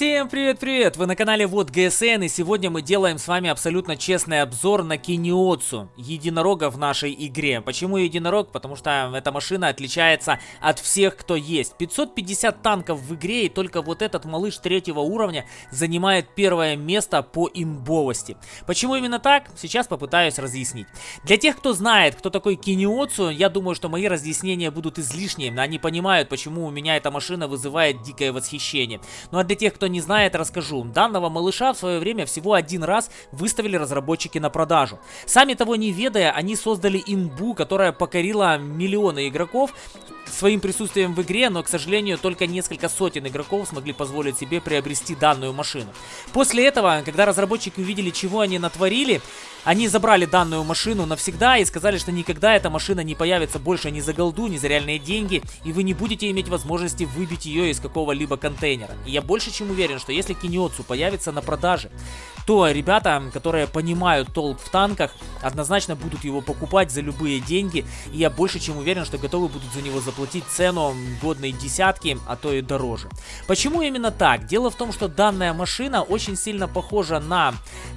Всем привет-привет! Вы на канале Вот ГСН и сегодня мы делаем с вами абсолютно честный обзор на Киниоцу, единорога в нашей игре. Почему единорог? Потому что эта машина отличается от всех, кто есть. 550 танков в игре и только вот этот малыш третьего уровня занимает первое место по имбовости. Почему именно так? Сейчас попытаюсь разъяснить. Для тех, кто знает, кто такой Киниоцу, я думаю, что мои разъяснения будут излишние. Они понимают, почему у меня эта машина вызывает дикое восхищение. Ну а для тех, кто не знает, расскажу. Данного малыша в свое время всего один раз выставили разработчики на продажу. Сами того не ведая, они создали имбу, которая покорила миллионы игроков своим присутствием в игре, но, к сожалению, только несколько сотен игроков смогли позволить себе приобрести данную машину. После этого, когда разработчики увидели, чего они натворили, они забрали данную машину навсегда и сказали, что никогда эта машина не появится больше ни за голду, ни за реальные деньги, и вы не будете иметь возможности выбить ее из какого-либо контейнера. И я больше чем уверен, что если Киньоцу появится на продаже, то ребята, которые понимают толк в танках, однозначно будут его покупать за любые деньги, и я больше чем уверен, что готовы будут за него заплатить цену годной десятки, а то и дороже. Почему именно так? Дело в том, что данная машина очень сильно похожа на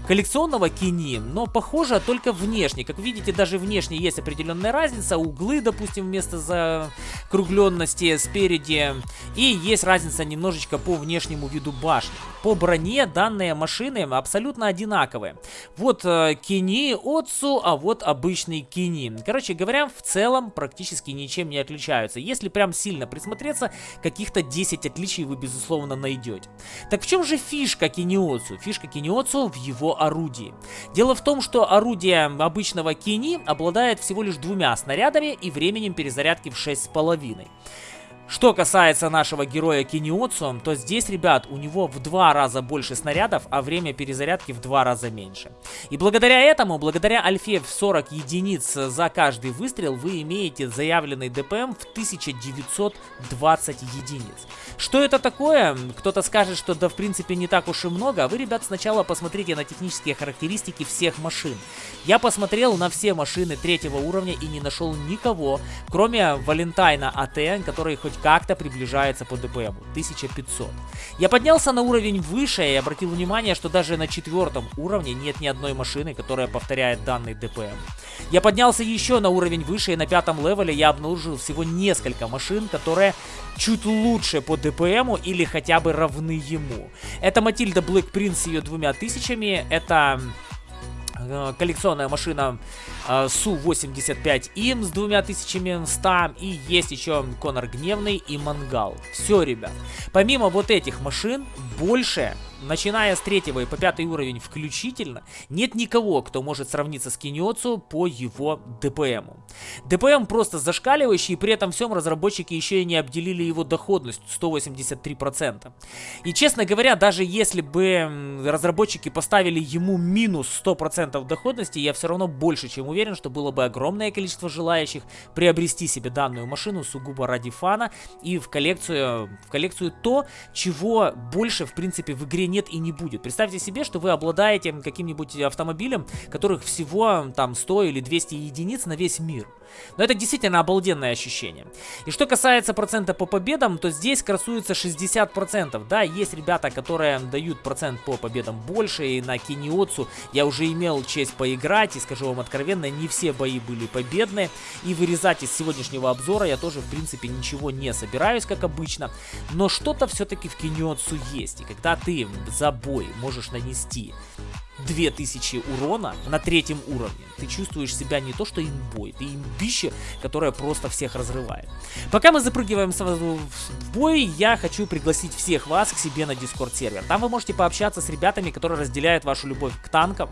коллекционного Кини, но похожа только внешне. Как видите, даже внешне есть определенная разница. Углы, допустим, вместо закругленности спереди. И есть разница немножечко по внешнему виду башни. По броне данные машины абсолютно одинаковые. Вот э, Кини Отцу, а вот обычный Кини. Короче говоря, в целом практически ничем не отличаются. Если прям сильно присмотреться, каких-то 10 отличий вы, безусловно, найдете. Так в чем же фишка Киниоцу? Фишка Киниоцу в его орудии. Дело в том, что орудие обычного Кини обладает всего лишь двумя снарядами и временем перезарядки в 6,5. Что касается нашего героя Киниоцу, то здесь, ребят, у него в два раза больше снарядов, а время перезарядки в два раза меньше. И благодаря этому, благодаря альфе в 40 единиц за каждый выстрел, вы имеете заявленный ДПМ в 1920 единиц. Что это такое? Кто-то скажет, что да в принципе не так уж и много, вы, ребят, сначала посмотрите на технические характеристики всех машин. Я посмотрел на все машины третьего уровня и не нашел никого, кроме Валентайна АТН, который хоть как-то приближается по ДПМу. 1500. Я поднялся на уровень выше и обратил внимание, что даже на четвертом уровне нет ни одной машины, которая повторяет данный ДПМ. Я поднялся еще на уровень выше и на пятом левеле я обнаружил всего несколько машин, которые чуть лучше по ДПМу или хотя бы равны ему. Это Матильда Блэк Принц с ее двумя тысячами, это коллекционная машина э, Су-85 им с двумя тысячами 100 и есть еще Конор Гневный и Мангал. Все, ребят. Помимо вот этих машин, больше начиная с третьего и по пятый уровень включительно, нет никого, кто может сравниться с Киньоцу по его ДПМу. ДПМ просто зашкаливающий, и при этом всем разработчики еще и не обделили его доходность 183%. И честно говоря, даже если бы разработчики поставили ему минус 100% доходности, я все равно больше чем уверен, что было бы огромное количество желающих приобрести себе данную машину сугубо ради фана и в коллекцию, в коллекцию то, чего больше в принципе в игре нет и не будет. Представьте себе, что вы обладаете каким-нибудь автомобилем, которых всего там 100 или 200 единиц на весь мир. Но это действительно обалденное ощущение. И что касается процента по победам, то здесь красуется 60%. Да, есть ребята, которые дают процент по победам больше, и на Киниоцу я уже имел честь поиграть, и скажу вам откровенно, не все бои были победные. И вырезать из сегодняшнего обзора я тоже, в принципе, ничего не собираюсь, как обычно. Но что-то все-таки в Киниоцу есть. И когда ты за бой можешь нанести 2000 урона на третьем уровне. Ты чувствуешь себя не то что имбой, ты имбище, которое просто всех разрывает. Пока мы запрыгиваем сразу в бой, я хочу пригласить всех вас к себе на дискорд сервер. Там вы можете пообщаться с ребятами, которые разделяют вашу любовь к танкам.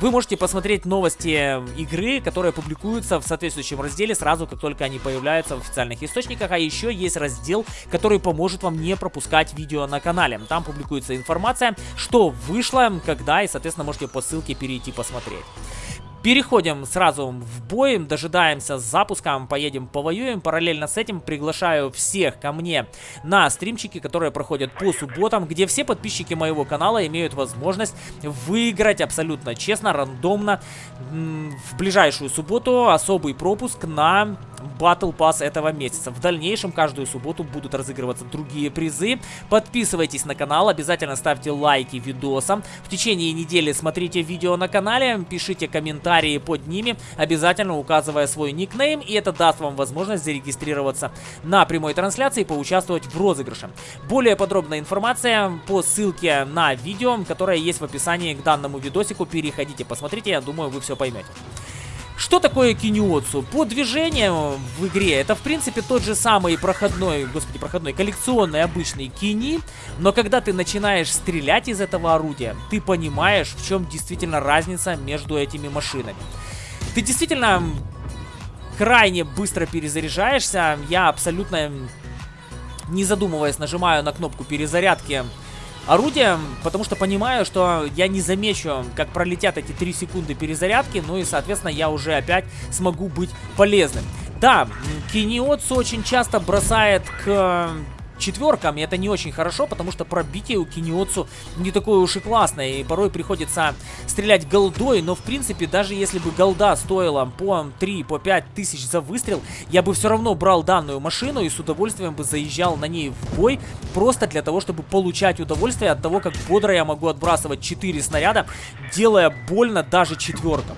Вы можете посмотреть новости игры, которые публикуются в соответствующем разделе сразу, как только они появляются в официальных источниках. А еще есть раздел, который поможет вам не пропускать видео на канале. Там публикуется информация, что вышло, когда и, соответственно, можете по ссылке перейти посмотреть. Переходим сразу в бой, дожидаемся запуска, поедем повоюем. Параллельно с этим приглашаю всех ко мне на стримчики, которые проходят по субботам, где все подписчики моего канала имеют возможность выиграть абсолютно честно, рандомно в ближайшую субботу особый пропуск на Battle Pass этого месяца. В дальнейшем каждую субботу будут разыгрываться другие призы. Подписывайтесь на канал, обязательно ставьте лайки видосам. В течение недели смотрите видео на канале, пишите комментарии под ними, обязательно указывая свой никнейм, и это даст вам возможность зарегистрироваться на прямой трансляции и поучаствовать в розыгрыше. Более подробная информация по ссылке на видео, которое есть в описании к данному видосику. Переходите, посмотрите, я думаю, вы все поймете. Что такое киниоцу? По движению в игре это в принципе тот же самый проходной, господи, проходной, коллекционный обычный кини, но когда ты начинаешь стрелять из этого орудия, ты понимаешь, в чем действительно разница между этими машинами. Ты действительно крайне быстро перезаряжаешься, я абсолютно не задумываясь нажимаю на кнопку перезарядки орудием, потому что понимаю, что я не замечу, как пролетят эти 3 секунды перезарядки, ну и, соответственно, я уже опять смогу быть полезным. Да, Киниотсу очень часто бросает к четверкам, и это не очень хорошо, потому что пробитие у Киниоцу не такое уж и классное, и порой приходится стрелять голдой, но в принципе, даже если бы голда стоила по 3, по 5 тысяч за выстрел, я бы все равно брал данную машину и с удовольствием бы заезжал на ней в бой, просто для того, чтобы получать удовольствие от того, как бодро я могу отбрасывать 4 снаряда, делая больно даже четверкам.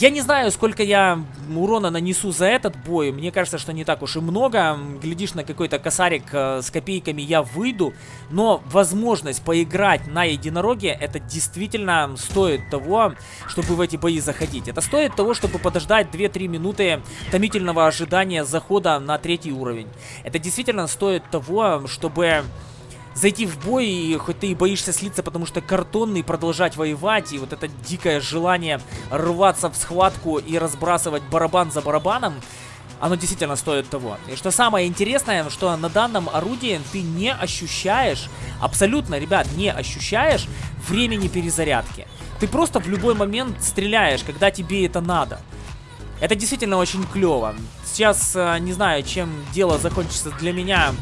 Я не знаю, сколько я урона нанесу за этот бой. Мне кажется, что не так уж и много. Глядишь на какой-то косарик э, с копейками, я выйду. Но возможность поиграть на единороге, это действительно стоит того, чтобы в эти бои заходить. Это стоит того, чтобы подождать 2-3 минуты томительного ожидания захода на третий уровень. Это действительно стоит того, чтобы зайти в бой, и хоть ты и боишься слиться, потому что картонный, продолжать воевать, и вот это дикое желание рваться в схватку и разбрасывать барабан за барабаном, оно действительно стоит того. И что самое интересное, что на данном орудии ты не ощущаешь, абсолютно, ребят, не ощущаешь времени перезарядки. Ты просто в любой момент стреляешь, когда тебе это надо. Это действительно очень клево. Сейчас э, не знаю, чем дело закончится для меня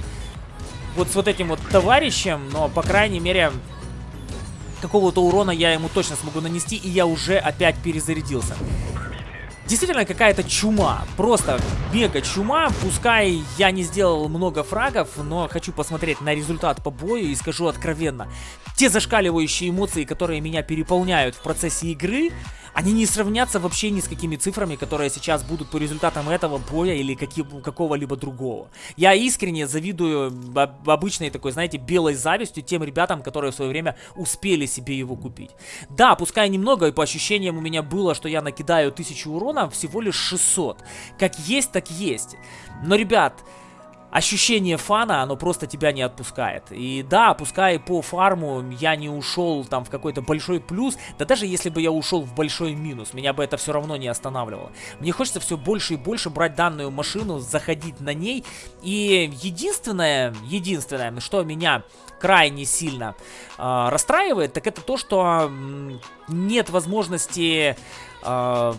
вот с вот этим вот товарищем, но, по крайней мере, какого-то урона я ему точно смогу нанести, и я уже опять перезарядился. Действительно какая-то чума, просто мега чума, пускай я не сделал много фрагов, но хочу посмотреть на результат по бою и скажу откровенно, те зашкаливающие эмоции, которые меня переполняют в процессе игры, они не сравнятся вообще ни с какими цифрами, которые сейчас будут по результатам этого боя или какого-либо другого. Я искренне завидую обычной такой, знаете, белой завистью тем ребятам, которые в свое время успели себе его купить. Да, пускай немного, и по ощущениям у меня было, что я накидаю 1000 урона, всего лишь 600. Как есть, так есть. Но, ребят, ощущение фана, оно просто тебя не отпускает. И да, пускай по фарму я не ушел там в какой-то большой плюс, да даже если бы я ушел в большой минус, меня бы это все равно не останавливало. Мне хочется все больше и больше брать данную машину, заходить на ней. И единственное, единственное, что меня крайне сильно э, расстраивает, так это то, что э, нет возможности... Э,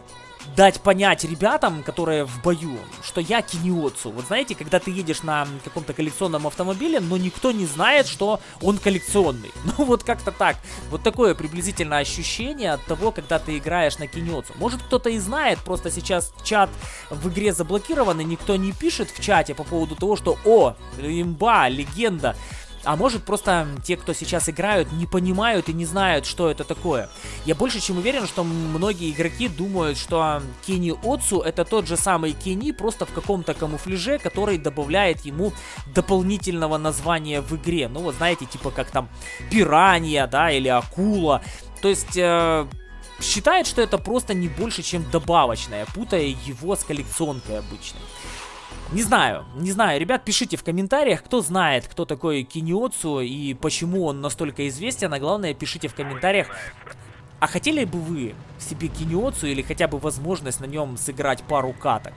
дать понять ребятам, которые в бою, что я киниотсу. Вот знаете, когда ты едешь на каком-то коллекционном автомобиле, но никто не знает, что он коллекционный. Ну вот как-то так. Вот такое приблизительно ощущение от того, когда ты играешь на киниотсу. Может кто-то и знает, просто сейчас чат в игре заблокирован, и никто не пишет в чате по поводу того, что «О, имба, легенда». А может просто те, кто сейчас играют, не понимают и не знают, что это такое. Я больше чем уверен, что многие игроки думают, что Кенни Отсу это тот же самый Кенни, просто в каком-то камуфляже, который добавляет ему дополнительного названия в игре. Ну вот знаете, типа как там пиранья, да, или акула. То есть... Э считает, что это просто не больше, чем добавочное, путая его с коллекционкой обычной. Не знаю, не знаю, ребят, пишите в комментариях, кто знает, кто такой Киниоцу и почему он настолько известен, а главное, пишите в комментариях, а хотели бы вы себе Киниоцу или хотя бы возможность на нем сыграть пару каток?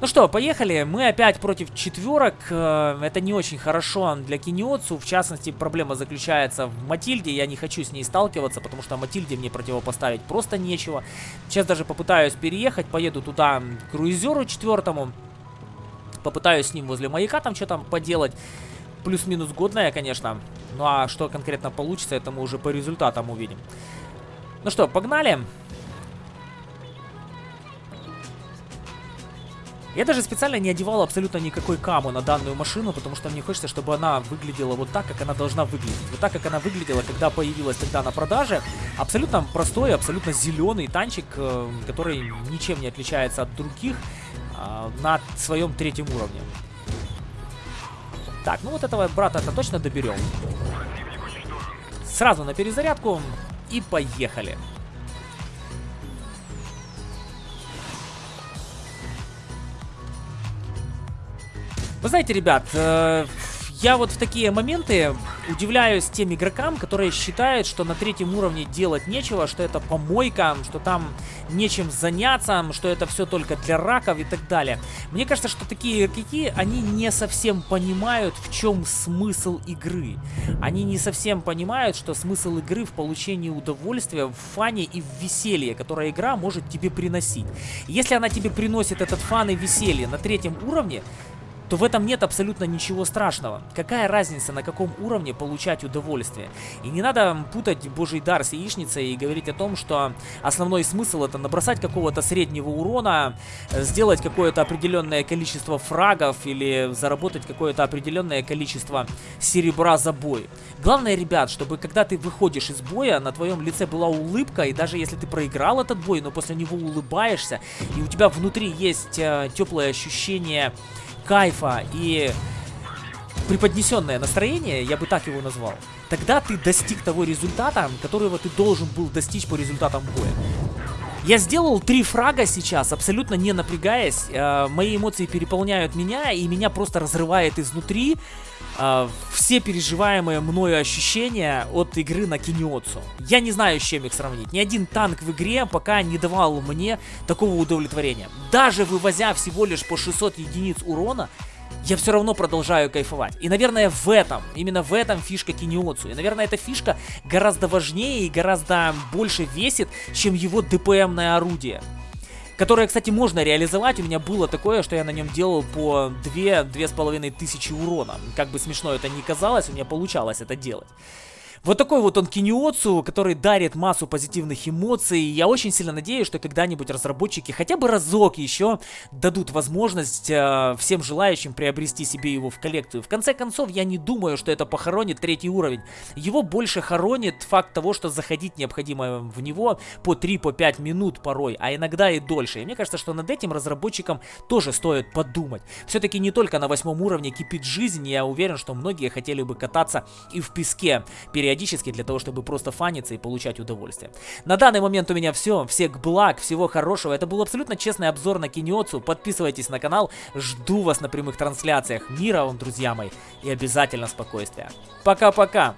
Ну что, поехали. Мы опять против четверок. Э, это не очень хорошо для Киниотсу. В частности, проблема заключается в Матильде. Я не хочу с ней сталкиваться, потому что Матильде мне противопоставить просто нечего. Сейчас даже попытаюсь переехать. Поеду туда к круизеру четвертому. Попытаюсь с ним возле маяка там что-то поделать. Плюс-минус годная, конечно. Ну а что конкретно получится, это мы уже по результатам увидим. Ну что, погнали. Погнали. Я даже специально не одевал абсолютно никакой каму на данную машину, потому что мне хочется, чтобы она выглядела вот так, как она должна выглядеть. Вот так, как она выглядела, когда появилась тогда на продаже. Абсолютно простой, абсолютно зеленый танчик, э, который ничем не отличается от других а, на своем третьем уровне. Так, ну вот этого брата-то точно доберем. Сразу на перезарядку и поехали. Вы знаете, ребят, э, я вот в такие моменты удивляюсь тем игрокам, которые считают, что на третьем уровне делать нечего, что это помойка, что там нечем заняться, что это все только для раков и так далее. Мне кажется, что такие игроки, они не совсем понимают, в чем смысл игры. Они не совсем понимают, что смысл игры в получении удовольствия, в фане и в веселье, которое игра может тебе приносить. Если она тебе приносит этот фан и веселье на третьем уровне, то в этом нет абсолютно ничего страшного. Какая разница, на каком уровне получать удовольствие? И не надо путать божий дар с яичницей и говорить о том, что основной смысл это набросать какого-то среднего урона, сделать какое-то определенное количество фрагов или заработать какое-то определенное количество серебра за бой. Главное, ребят, чтобы когда ты выходишь из боя, на твоем лице была улыбка, и даже если ты проиграл этот бой, но после него улыбаешься, и у тебя внутри есть э, теплое ощущение кайфа и преподнесенное настроение, я бы так его назвал, тогда ты достиг того результата, которого ты должен был достичь по результатам боя. Я сделал три фрага сейчас, абсолютно не напрягаясь. Э, мои эмоции переполняют меня, и меня просто разрывает изнутри э, все переживаемые мною ощущения от игры на Киниотсу. Я не знаю, с чем их сравнить. Ни один танк в игре пока не давал мне такого удовлетворения. Даже вывозя всего лишь по 600 единиц урона, я все равно продолжаю кайфовать. И, наверное, в этом, именно в этом фишка Киниоцу. И, наверное, эта фишка гораздо важнее и гораздо больше весит, чем его ДПМное орудие. Которое, кстати, можно реализовать. У меня было такое, что я на нем делал по 2-2,5 тысячи урона. Как бы смешно это ни казалось, у меня получалось это делать. Вот такой вот он Киниоцу, который дарит массу позитивных эмоций. Я очень сильно надеюсь, что когда-нибудь разработчики хотя бы разок еще дадут возможность э, всем желающим приобрести себе его в коллекцию. В конце концов, я не думаю, что это похоронит третий уровень. Его больше хоронит факт того, что заходить необходимо в него по 3-5 по минут порой, а иногда и дольше. И мне кажется, что над этим разработчикам тоже стоит подумать. Все-таки не только на восьмом уровне кипит жизнь, я уверен, что многие хотели бы кататься и в песке перед периодически для того, чтобы просто фаниться и получать удовольствие. На данный момент у меня все. Всех благ, всего хорошего. Это был абсолютно честный обзор на Киниоцу. Подписывайтесь на канал. Жду вас на прямых трансляциях. Мира вам, друзья мои. И обязательно спокойствия. Пока-пока.